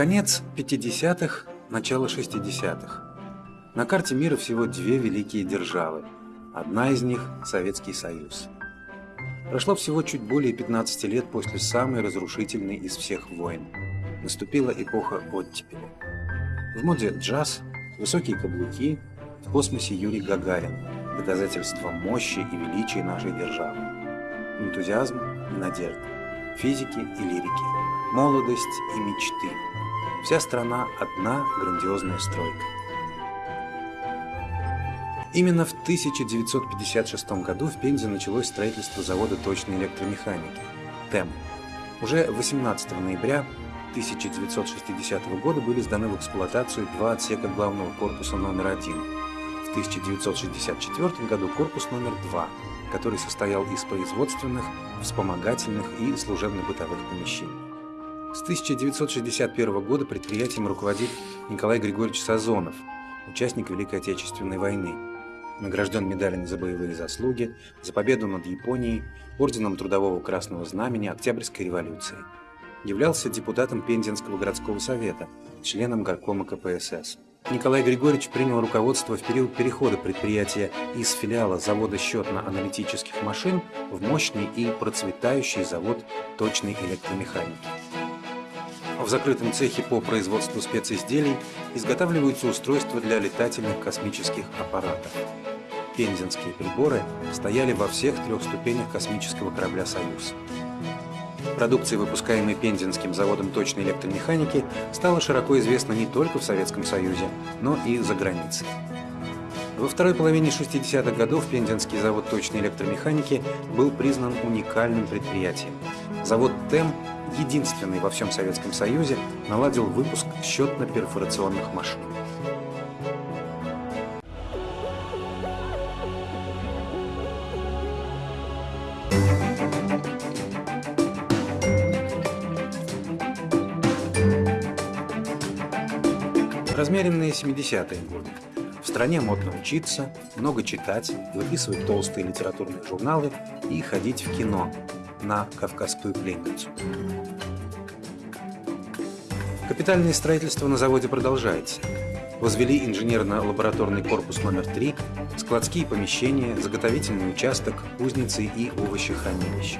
Конец 50-х, начало 60-х. На карте мира всего две великие державы. Одна из них – Советский Союз. Прошло всего чуть более 15 лет после самой разрушительной из всех войн. Наступила эпоха оттепели. В моде джаз, высокие каблуки, в космосе Юрий Гагарин, доказательство мощи и величия нашей державы. Энтузиазм и надежда, физики и лирики, молодость и мечты. Вся страна – одна грандиозная стройка. Именно в 1956 году в Пензе началось строительство завода точной электромеханики – ТЭМ. Уже 18 ноября 1960 года были сданы в эксплуатацию два отсека главного корпуса номер один. В 1964 году корпус номер два, который состоял из производственных, вспомогательных и служебно-бытовых помещений. С 1961 года предприятием руководит Николай Григорьевич Сазонов, участник Великой Отечественной войны, награжден медалями за боевые заслуги, за победу над Японией, орденом Трудового Красного Знамени Октябрьской революции. Являлся депутатом Пензенского городского совета, членом горкома КПСС. Николай Григорьевич принял руководство в период перехода предприятия из филиала завода счетно-аналитических машин в мощный и процветающий завод точной электромеханики. В закрытом цехе по производству специзделий изготавливаются устройства для летательных космических аппаратов. Пензенские приборы стояли во всех трех ступенях космического корабля «Союз». Продукция, выпускаемая Пензенским заводом точной электромеханики, стала широко известна не только в Советском Союзе, но и за границей. Во второй половине 60-х годов Пензенский завод точной электромеханики был признан уникальным предприятием. Завод ТЭМ единственный во всем Советском Союзе, наладил выпуск счетно-перфорационных машин. Размеренные 70-е годы. В стране модно учиться, много читать, выписывать толстые литературные журналы и ходить в кино, на «Кавказскую пленницу». Капитальное строительство на заводе продолжается. Возвели инженерно-лабораторный корпус номер 3, складские помещения, заготовительный участок, кузницы и овощехранилище.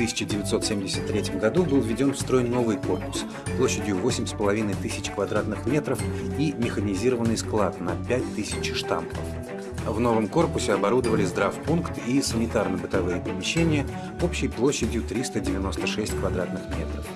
В 1973 году был введен в строй новый корпус площадью 8,5 тысяч квадратных метров и механизированный склад на 5 тысяч штампов. В новом корпусе оборудовали здравпункт и санитарно-бытовые помещения общей площадью 396 квадратных метров.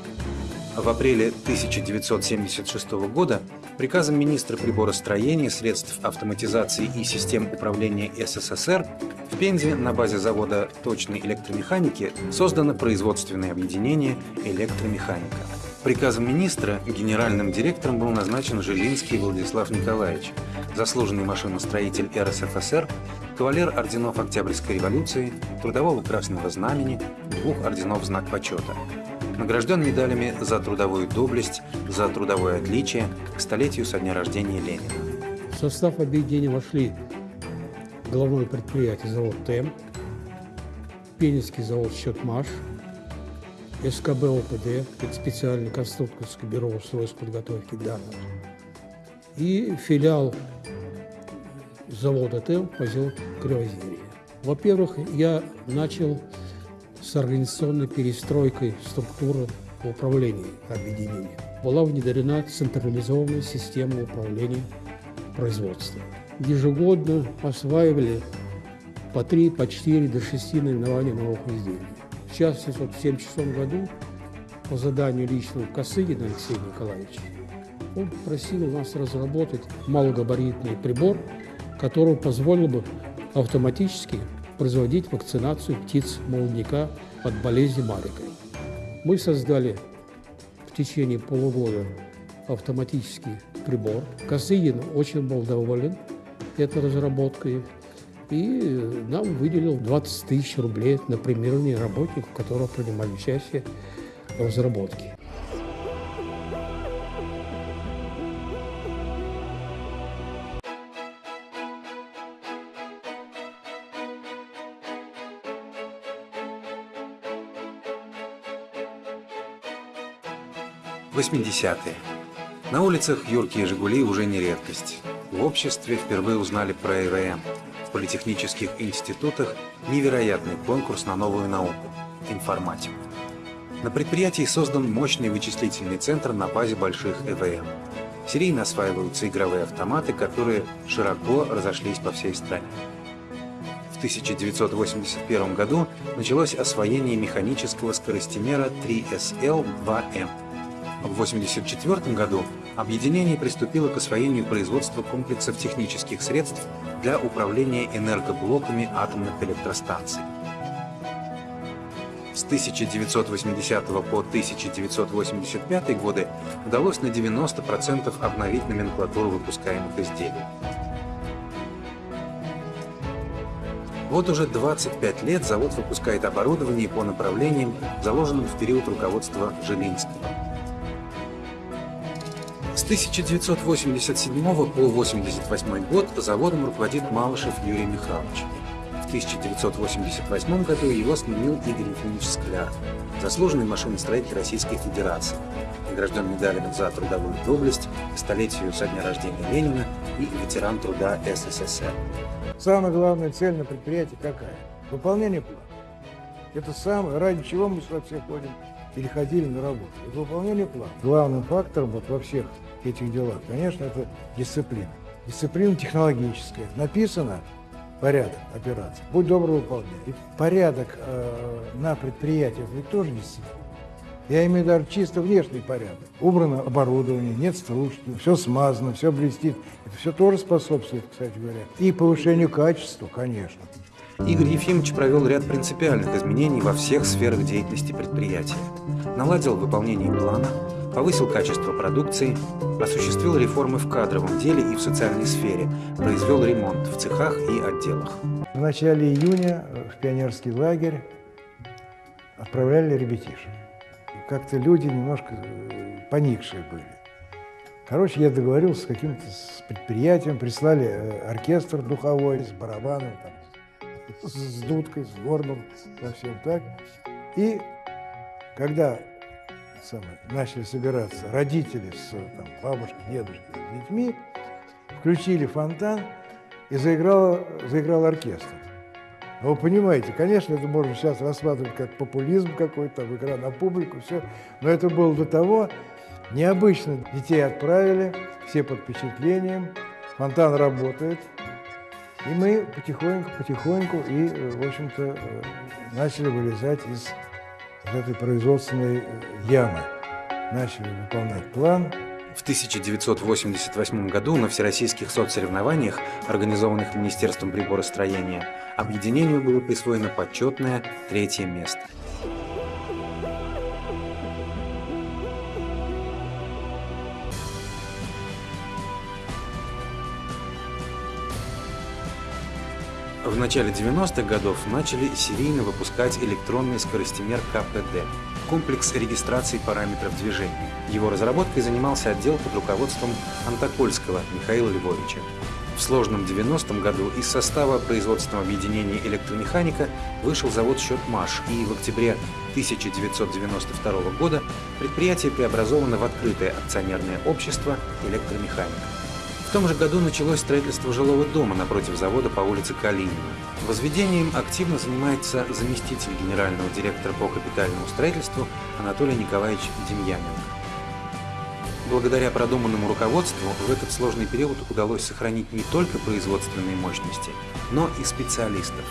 В апреле 1976 года приказом министра приборостроения, средств автоматизации и систем управления СССР в Пензе на базе завода точной электромеханики создано производственное объединение «Электромеханика». Приказом министра генеральным директором был назначен Жилинский Владислав Николаевич, заслуженный машиностроитель РСФСР, кавалер орденов Октябрьской революции, Трудового Красного Знамени, двух орденов Знак Почета. Награжден медалями за трудовую доблесть, за трудовое отличие к столетию со дня рождения Ленина. В состав объединения вошли головное предприятие завод ТЭМ, Пенинский завод «Счетмаш», СКБ ОПД, это специальное конструкторское бюро устройств подготовки данных, и филиал завода ТЭЛ поселок Кривозерье. Во-первых, я начал с организационной перестройкой структуры управления объединения. Была внедрена централизованная система управления производством. Ежегодно осваивали по 3, по 4, до 6 наименований новых изделий. Вот в 1976 году по заданию личного Косыгина Алексея Николаевича он просил нас разработать малогабаритный прибор, который позволил бы автоматически производить вакцинацию птиц молодняка от болезни марикой. Мы создали в течение полугода автоматический прибор. Косыгин очень был доволен этой разработкой и нам выделил 20 тысяч рублей на премирование работников, которые принимали участие в разработке. 80-е. На улицах юркие «Жигули» уже не редкость. В обществе впервые узнали про ЭВМ. В политехнических институтах невероятный конкурс на новую науку – информатику. На предприятии создан мощный вычислительный центр на базе больших ЭВМ. Серийно осваиваются игровые автоматы, которые широко разошлись по всей стране. В 1981 году началось освоение механического скоростимера 3SL-2M. В 1984 году объединение приступило к освоению производства комплексов технических средств для управления энергоблоками атомных электростанций. С 1980 по 1985 годы удалось на 90% обновить номенклатуру выпускаемых изделий. Вот уже 25 лет завод выпускает оборудование по направлениям, заложенным в период руководства Жилинского. С 1987 по 1988 год заводом руководит Малышев Юрий Михайлович. В 1988 году его сменил Игорь Ефимович Скляр, заслуженный машиностроитель Российской Федерации, награжден медалями за трудовую доблесть, столетию со дня рождения Ленина и ветеран труда СССР. Самая главная цель на предприятии какая? Выполнение плана. Это самое, ради чего мы сюда все ходим, переходили на работу. Это выполнение плана. Главным фактором вот во всех этих делах, конечно, это дисциплина. Дисциплина технологическая. Написано порядок операции. Будь добр выполнять. И порядок э, на предприятиях ведь тоже дисциплина. Я имею даже чисто внешний порядок. Убрано оборудование, нет стружки, все смазано, все блестит. Это все тоже способствует, кстати говоря, и повышению качества, конечно. Игорь Ефимович провел ряд принципиальных изменений во всех сферах деятельности предприятия. Наладил выполнение плана, повысил качество продукции, осуществил реформы в кадровом деле и в социальной сфере, произвел ремонт в цехах и отделах. В начале июня в пионерский лагерь отправляли ребятишек. Как-то люди немножко э, поникшие были. Короче, я договорился с каким-то предприятием, прислали э, оркестр духовой с барабаном, там, с дудкой, с горном, совсем так. И когда самое, начали собираться родители с там, бабушкой, дедушкой, с детьми, включили фонтан и заиграл, заиграл оркестр. Но вы понимаете, конечно, это можно сейчас рассматривать как популизм какой-то, игра на публику, все. Но это было до того необычно. Детей отправили, все под впечатлением, фонтан работает. И мы потихоньку, потихоньку и, в общем-то, начали вылезать из вот этой производственной ямы. Начали выполнять план, в 1988 году на всероссийских соцсоревнованиях, организованных Министерством приборостроения, объединению было присвоено почетное третье место. В начале 90-х годов начали серийно выпускать электронный скоростимер КПД – комплекс регистрации параметров движения. Его разработкой занимался отдел под руководством Антокольского Михаила Львовича. В сложном 90-м году из состава производственного объединения электромеханика вышел завод «Счетмаш», и в октябре 1992 года предприятие преобразовано в открытое акционерное общество «Электромеханика». Том же году началось строительство жилого дома напротив завода по улице Калинина. Возведением активно занимается заместитель генерального директора по капитальному строительству Анатолий Николаевич Демьяненко. Благодаря продуманному руководству в этот сложный период удалось сохранить не только производственные мощности, но и специалистов.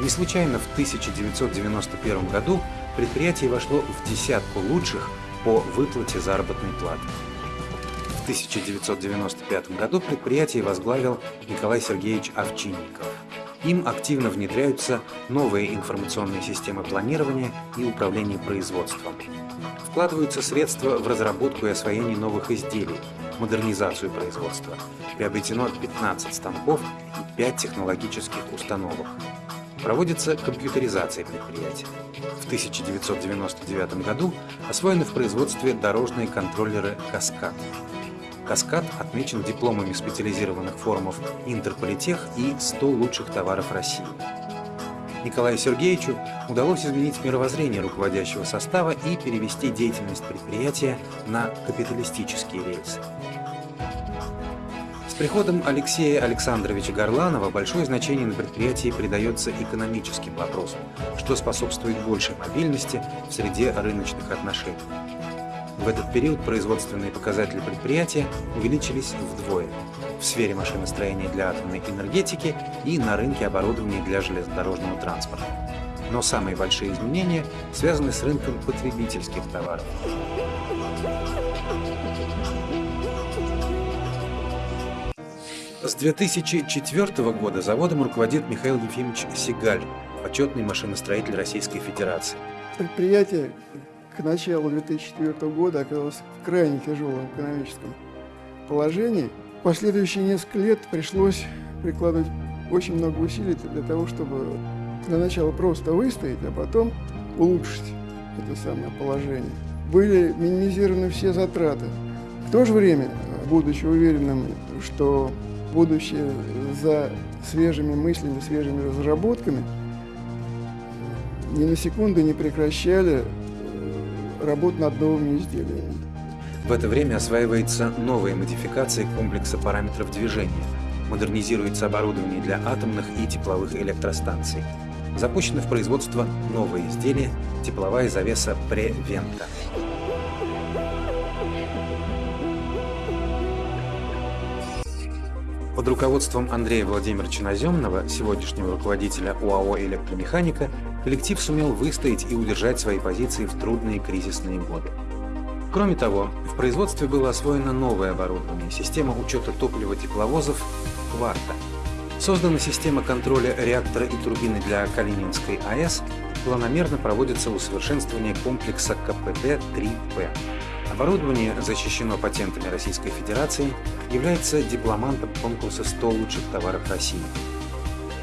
Не случайно в 1991 году предприятие вошло в десятку лучших по выплате заработной платы. В 1995 году предприятие возглавил Николай Сергеевич Овчинников. Им активно внедряются новые информационные системы планирования и управления производством. Вкладываются средства в разработку и освоение новых изделий, модернизацию производства. Приобретено 15 станков и 5 технологических установок. Проводится компьютеризация предприятия. В 1999 году освоены в производстве дорожные контроллеры «Каскад». «Каскад» отмечен дипломами специализированных форумов «Интерполитех» и «100 лучших товаров России». Николаю Сергеевичу удалось изменить мировоззрение руководящего состава и перевести деятельность предприятия на капиталистические рельсы. С приходом Алексея Александровича Горланова большое значение на предприятии придается экономическим вопросам, что способствует большей мобильности в среде рыночных отношений. В этот период производственные показатели предприятия увеличились вдвое в сфере машиностроения для атомной энергетики и на рынке оборудования для железнодорожного транспорта. Но самые большие изменения связаны с рынком потребительских товаров. С 2004 года заводом руководит Михаил Ефимович Сигаль, почетный машиностроитель Российской Федерации. Предприятие к началу 2004 года оказалось в крайне тяжелом экономическом положении. Последующие несколько лет пришлось прикладывать очень много усилий для того, чтобы для начала просто выстоять, а потом улучшить это самое положение. Были минимизированы все затраты. В то же время, будучи уверенным, что будущее за свежими мыслями, свежими разработками, ни на секунду не прекращали работу над новыми изделиями. В это время осваивается новая модификация комплекса параметров движения, модернизируется оборудование для атомных и тепловых электростанций. Запущено в производство новое изделие – тепловая завеса Превента. Под руководством Андрея Владимировича Наземного, сегодняшнего руководителя УАО «Электромеханика», коллектив сумел выстоять и удержать свои позиции в трудные кризисные годы. Кроме того, в производстве было освоено новое оборудование – система учета топлива тепловозов «Кварта». Создана система контроля реактора и турбины для Калининской АЭС, планомерно проводится усовершенствование комплекса КПД-3П. Оборудование защищено патентами Российской Федерации, является дипломантом конкурса «100 лучших товаров России».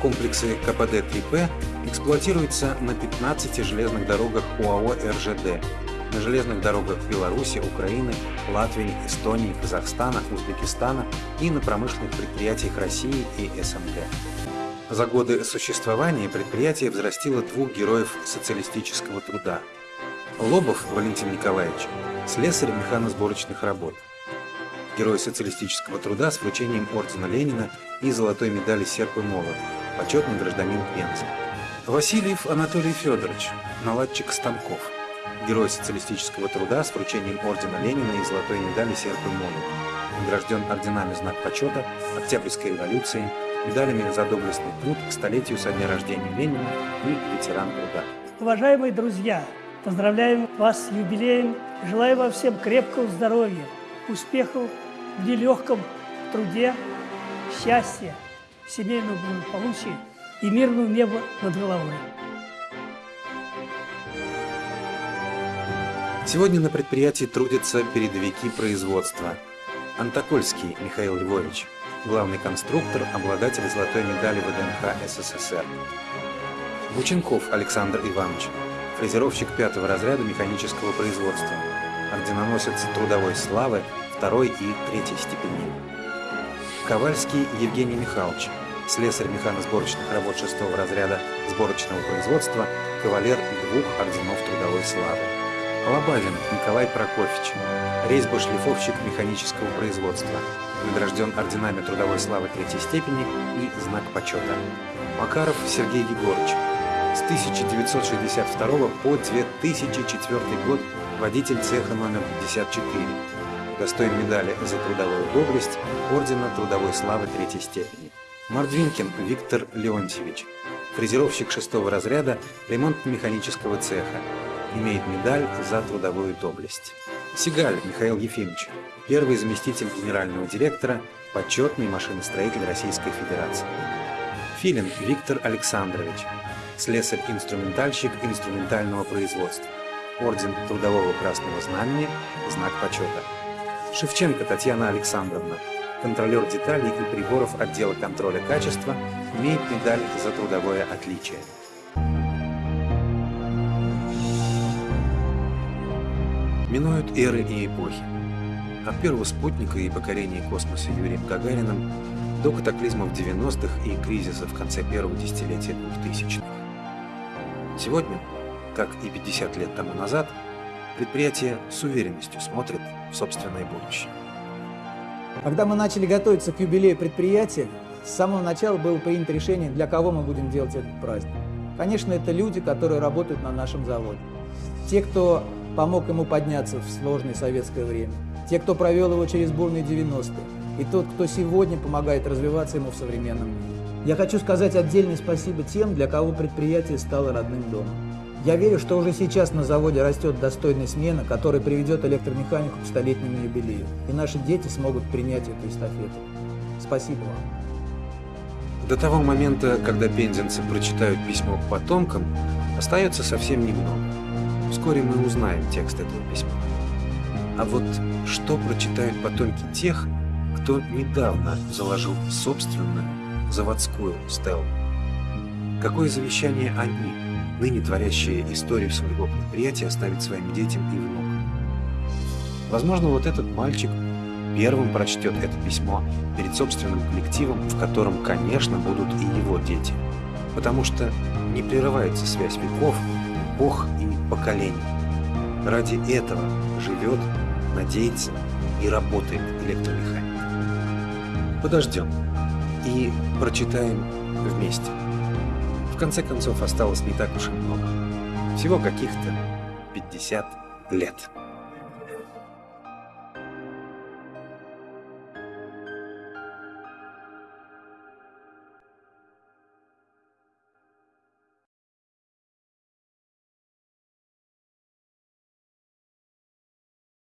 Комплексы КПД-3П эксплуатируются на 15 железных дорогах УАО РЖД, на железных дорогах Беларуси, Украины, Латвии, Эстонии, Казахстана, Узбекистана и на промышленных предприятиях России и СНГ. За годы существования предприятие взрастило двух героев социалистического труда. Лобов Валентин Николаевич – слесарь механосборочных работ. Герой социалистического труда с вручением ордена Ленина и золотой медали «Серп и молот», почетный гражданин Пензы. Васильев Анатолий Федорович – наладчик станков – Герой социалистического труда с вручением ордена Ленина и золотой медали «Серп и молот». Награжден орденами «Знак почета», Октябрьской революции, медалями за доблестный труд к столетию со дня рождения Ленина и ветеран труда. Уважаемые друзья, поздравляем вас с юбилеем, желаю вам всем крепкого здоровья, успехов в нелегком труде, счастья, семейного благополучия и мирного неба над головой. Сегодня на предприятии трудятся передовики производства. Антокольский Михаил Львович, главный конструктор, обладатель золотой медали ВДНХ СССР. Бученков Александр Иванович, фрезеровщик пятого разряда механического производства, орденоносец трудовой славы второй и третьей степени. Ковальский Евгений Михайлович, слесарь механосборочных работ шестого разряда сборочного производства, кавалер двух орденов трудовой славы. Лобавин Николай Прокофьевич, резьба-шлифовщик механического производства, награжден орденами трудовой славы третьей степени и знак почета. Макаров Сергей Егорович, с 1962 по 2004 год водитель цеха номер 54, достоин медали за трудовую доблесть, ордена трудовой славы третьей степени. Мордвинкин Виктор Леонтьевич, фрезеровщик шестого разряда ремонтно-механического цеха, имеет медаль за трудовую доблесть. Сигаль Михаил Ефимович, первый заместитель генерального директора, почетный машиностроитель Российской Федерации. Филин Виктор Александрович, слесарь-инструментальщик инструментального производства, орден Трудового Красного Знамени, знак почета. Шевченко Татьяна Александровна, контролер деталей и приборов отдела контроля качества, имеет медаль за трудовое отличие. Минуют эры и эпохи. От первого спутника и покорения космоса Юрием Гагарином до катаклизмов 90-х и кризиса в конце первого десятилетия 2000-х. Сегодня, как и 50 лет тому назад, предприятие с уверенностью смотрит в собственное будущее. Когда мы начали готовиться к юбилею предприятия, с самого начала было принято решение, для кого мы будем делать этот праздник. Конечно, это люди, которые работают на нашем заводе. Те, кто помог ему подняться в сложное советское время. Те, кто провел его через бурные 90-е. И тот, кто сегодня помогает развиваться ему в современном мире. Я хочу сказать отдельное спасибо тем, для кого предприятие стало родным домом. Я верю, что уже сейчас на заводе растет достойная смена, которая приведет электромеханику к столетнему юбилею. И наши дети смогут принять эту эстафету. Спасибо вам. До того момента, когда пензенцы прочитают письмо к потомкам, остается совсем немного. Вскоре мы узнаем текст этого письма. А вот что прочитают потомки тех, кто недавно заложил собственную заводскую стелу? Какое завещание они, ныне творящие историю своего предприятия, оставят своим детям и внукам? Возможно, вот этот мальчик первым прочтет это письмо перед собственным коллективом, в котором, конечно, будут и его дети. Потому что не прерывается связь веков, эпох и поколений. Ради этого живет, надеется и работает электромеханик. Подождем и прочитаем вместе. В конце концов, осталось не так уж и много. Всего каких-то 50 лет.